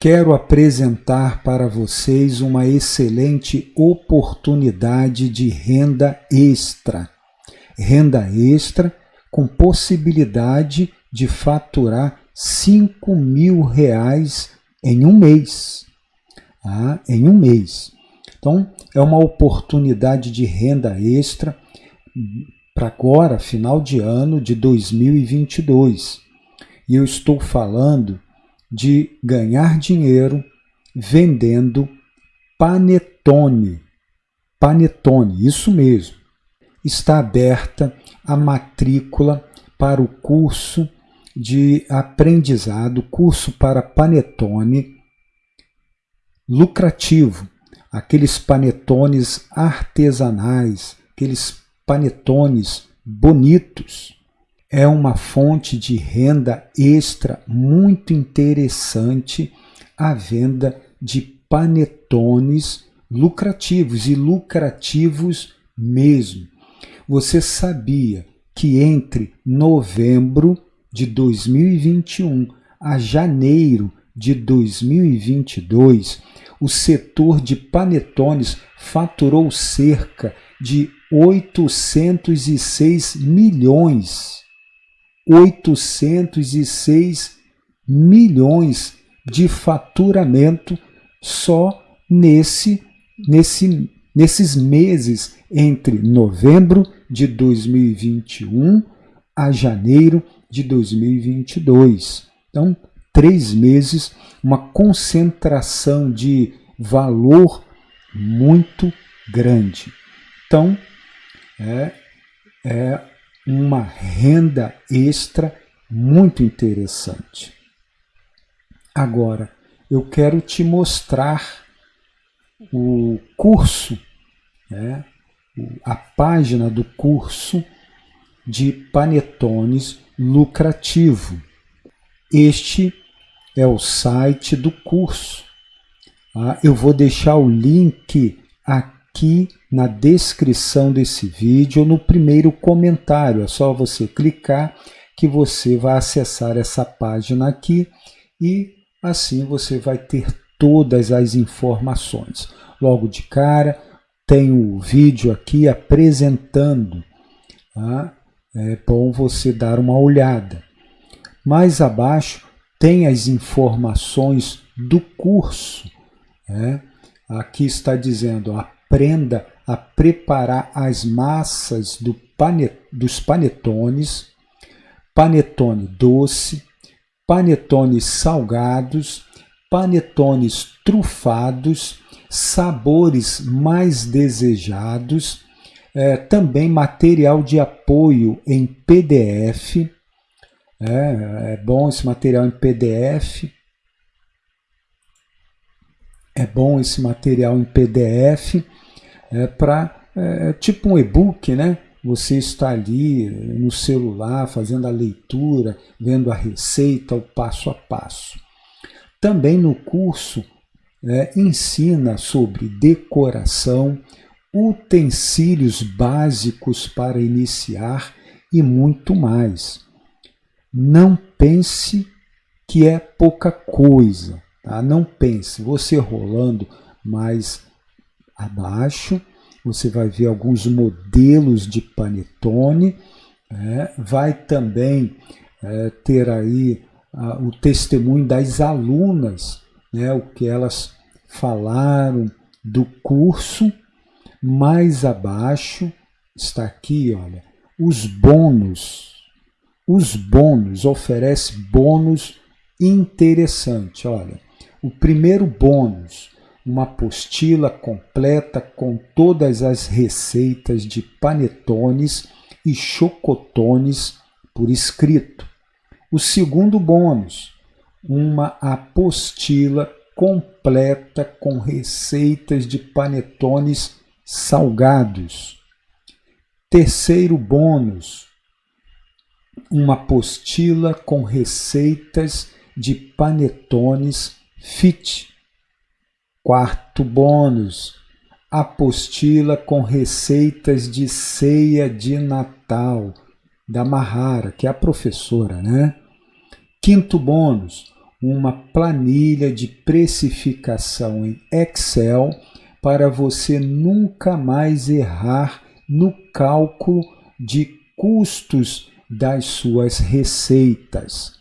quero apresentar para vocês uma excelente oportunidade de renda extra. Renda extra com possibilidade de faturar 5 mil reais em um mês. Ah, em um mês. Então, é uma oportunidade de renda extra para agora, final de ano de 2022. E eu estou falando de ganhar dinheiro vendendo panetone. Panetone, isso mesmo. Está aberta a matrícula para o curso de aprendizado, curso para panetone lucrativo, aqueles panetones artesanais, aqueles panetones bonitos. É uma fonte de renda extra muito interessante a venda de panetones lucrativos e lucrativos mesmo. Você sabia que entre novembro de 2021 a janeiro de 2022, o setor de panetones faturou cerca de 806 milhões. 806 milhões de faturamento só nesse, nesse, nesses meses entre novembro de 2021 a janeiro de 2022. Então, três meses, uma concentração de valor muito grande. Então, é, é uma renda extra muito interessante. Agora, eu quero te mostrar o curso, né, a página do curso de panetones lucrativo. Este é o site do curso. Ah, eu vou deixar o link aqui na descrição desse vídeo, no primeiro comentário. É só você clicar que você vai acessar essa página aqui e assim você vai ter todas as informações. Logo de cara, tem o vídeo aqui apresentando. Tá? É bom você dar uma olhada. Mais abaixo tem as informações do curso. Né? Aqui está dizendo, aprenda a preparar as massas do panet, dos panetones, panetone doce, panetones salgados, panetones trufados, sabores mais desejados, é, também material de apoio em PDF. É, é bom esse material em PDF. É bom esse material em PDF é, para é, tipo um e-book, né? Você está ali no celular fazendo a leitura, vendo a receita, o passo a passo. Também no curso é, ensina sobre decoração, utensílios básicos para iniciar e muito mais. Não pense que é pouca coisa, tá? Não pense. Você rolando mais abaixo, você vai ver alguns modelos de panetone, é, vai também é, ter aí a, o testemunho das alunas, né, o que elas falaram do curso mais abaixo está aqui, olha, os bônus. Os bônus oferece bônus interessante, olha. O primeiro bônus, uma apostila completa com todas as receitas de panetones e chocotones por escrito. O segundo bônus, uma apostila completa com receitas de panetones salgados. Terceiro bônus, uma apostila com receitas de panetones fit. Quarto bônus, apostila com receitas de ceia de Natal, da Mahara, que é a professora, né? Quinto bônus, uma planilha de precificação em Excel para você nunca mais errar no cálculo de custos das suas receitas.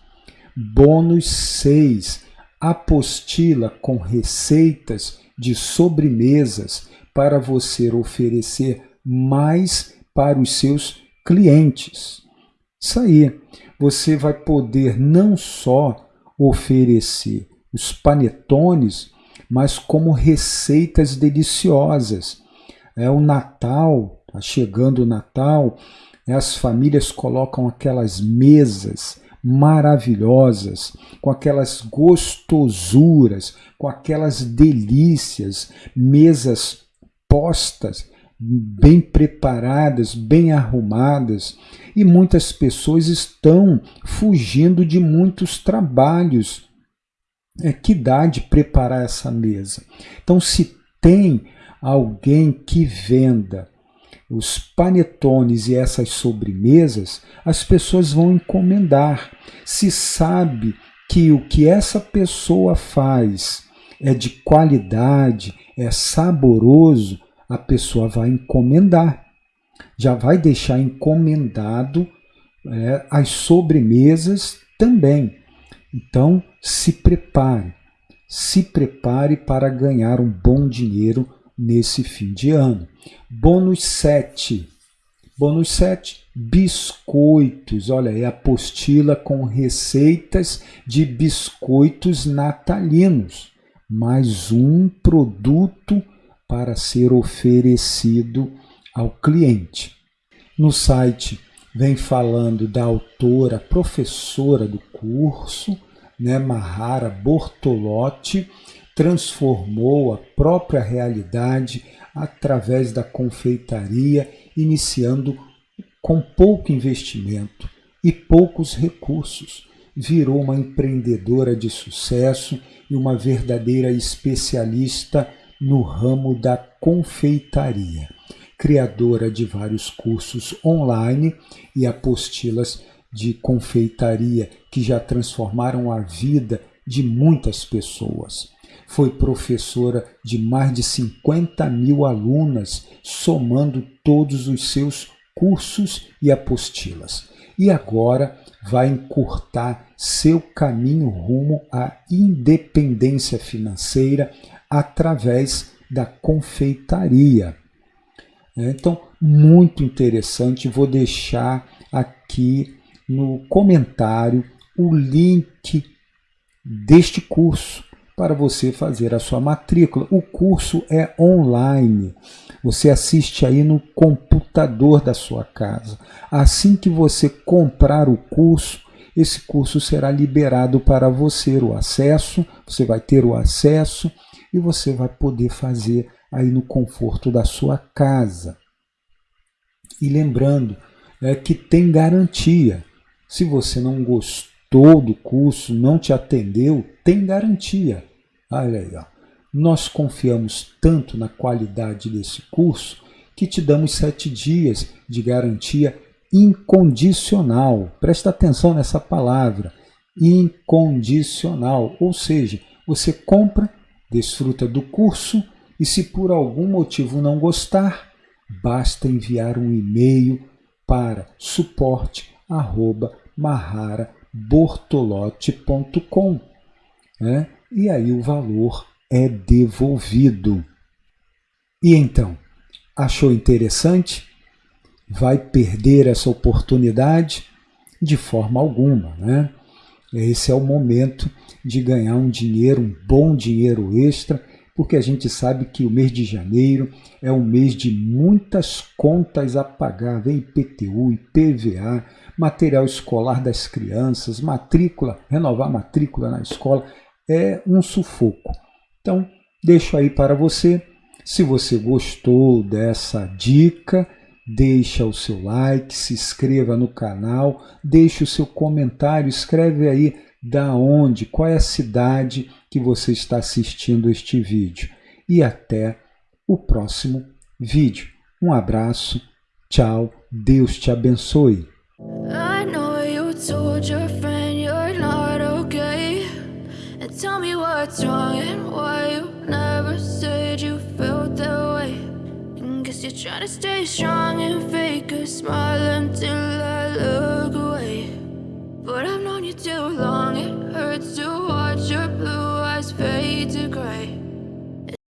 Bônus 6. Apostila com receitas de sobremesas para você oferecer mais para os seus clientes. Isso aí, você vai poder não só oferecer os panetones, mas como receitas deliciosas. É o Natal, tá chegando o Natal, as famílias colocam aquelas mesas maravilhosas, com aquelas gostosuras, com aquelas delícias, mesas postas, bem preparadas, bem arrumadas, e muitas pessoas estão fugindo de muitos trabalhos é, que dá de preparar essa mesa. Então, se tem alguém que venda os panetones e essas sobremesas, as pessoas vão encomendar. Se sabe que o que essa pessoa faz é de qualidade, é saboroso, a pessoa vai encomendar. Já vai deixar encomendado é, as sobremesas também. Então, se prepare. Se prepare para ganhar um bom dinheiro nesse fim de ano. Bônus 7. Bônus 7, biscoitos. Olha aí, apostila com receitas de biscoitos natalinos. Mais um produto para ser oferecido ao cliente. No site vem falando da autora, professora do curso, né, Mahara Bortolotti, transformou a própria realidade através da confeitaria, iniciando com pouco investimento e poucos recursos. Virou uma empreendedora de sucesso e uma verdadeira especialista no ramo da confeitaria. Criadora de vários cursos online e apostilas de confeitaria que já transformaram a vida de muitas pessoas. Foi professora de mais de 50 mil alunas, somando todos os seus cursos e apostilas. E agora vai encurtar seu caminho rumo à independência financeira através da confeitaria. Então, muito interessante, vou deixar aqui no comentário o link deste curso para você fazer a sua matrícula. O curso é online. Você assiste aí no computador da sua casa. Assim que você comprar o curso, esse curso será liberado para você o acesso, você vai ter o acesso e você vai poder fazer aí no conforto da sua casa. E lembrando é, que tem garantia. Se você não gostou do curso, não te atendeu, tem garantia. Olha aí, ó. nós confiamos tanto na qualidade desse curso que te damos sete dias de garantia incondicional. Presta atenção nessa palavra, incondicional. Ou seja, você compra, desfruta do curso e se por algum motivo não gostar, basta enviar um e-mail para suporte@maharabortolotti.com, né? E aí o valor é devolvido. E então, achou interessante? Vai perder essa oportunidade? De forma alguma, né? Esse é o momento de ganhar um dinheiro, um bom dinheiro extra porque a gente sabe que o mês de janeiro é um mês de muitas contas a pagar, vem IPTU, IPVA, material escolar das crianças, matrícula, renovar matrícula na escola, é um sufoco. Então, deixo aí para você. Se você gostou dessa dica, deixa o seu like, se inscreva no canal, deixe o seu comentário, escreve aí da onde, qual é a cidade que você está assistindo este vídeo. E até o próximo vídeo. Um abraço, tchau, Deus te abençoe. Tell me what's wrong and why you never said you felt that way. And guess you're trying to stay strong and fake a smile until I look away. But I've known you too long, it hurts to